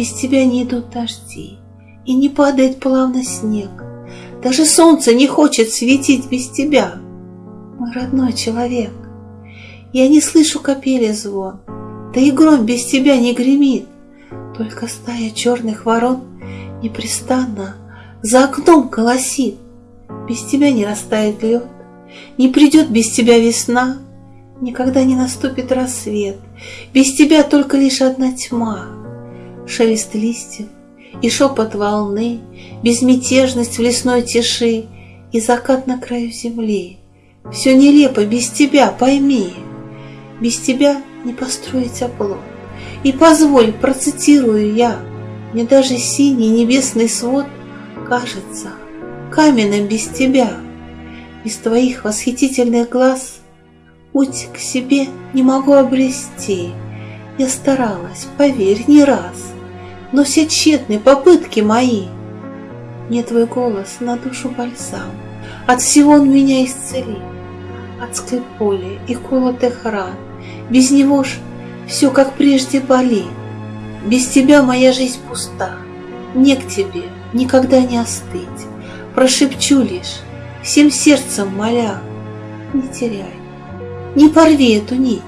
без тебя не идут дожди, и не падает плавно снег. Даже солнце не хочет светить без тебя, мой родной человек. Я не слышу капели звон, да и гром без тебя не гремит, только стая черных ворон непрестанно за окном колосит. Без тебя не растает лед, не придет без тебя весна, никогда не наступит рассвет, без тебя только лишь одна тьма, шелест листьев и шепот волны, безмятежность в лесной тиши и закат на краю земли. Все нелепо без тебя, пойми, без тебя не построить оплот. И позволь, процитирую я, мне даже синий небесный свод кажется каменным без тебя. Без твоих восхитительных глаз путь к себе не могу обрести. Я старалась, поверь, не раз, но все тщетны попытки мои. Мне твой голос на душу бальзам, от всего он меня исцелит, от склеполя и колотых ран. Без него ж все как прежде болит. Без тебя моя жизнь пуста, не к тебе никогда не остыть. Прошепчу лишь, всем сердцем моля, не теряй, не порви эту нить.